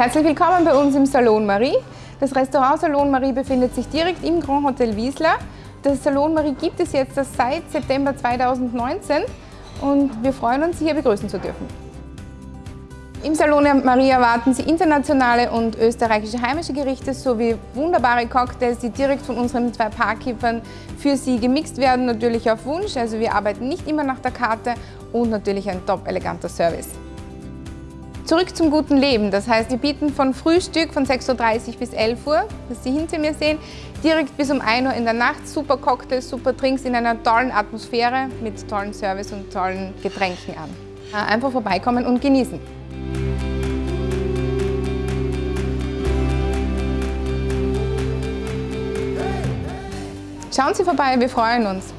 Herzlich willkommen bei uns im Salon Marie. Das Restaurant Salon Marie befindet sich direkt im Grand Hotel Wiesler. Das Salon Marie gibt es jetzt seit September 2019 und wir freuen uns, Sie hier begrüßen zu dürfen. Im Salon Marie erwarten Sie internationale und österreichische heimische Gerichte sowie wunderbare Cocktails, die direkt von unseren zwei Parkkippern für Sie gemixt werden, natürlich auf Wunsch. Also wir arbeiten nicht immer nach der Karte und natürlich ein top eleganter Service. Zurück zum guten Leben. Das heißt, wir bieten von Frühstück von 6.30 Uhr bis 11 Uhr, was Sie hinter mir sehen, direkt bis um 1 Uhr in der Nacht super Cocktails, super Drinks in einer tollen Atmosphäre mit tollen Service und tollen Getränken an. Äh, einfach vorbeikommen und genießen. Schauen Sie vorbei, wir freuen uns.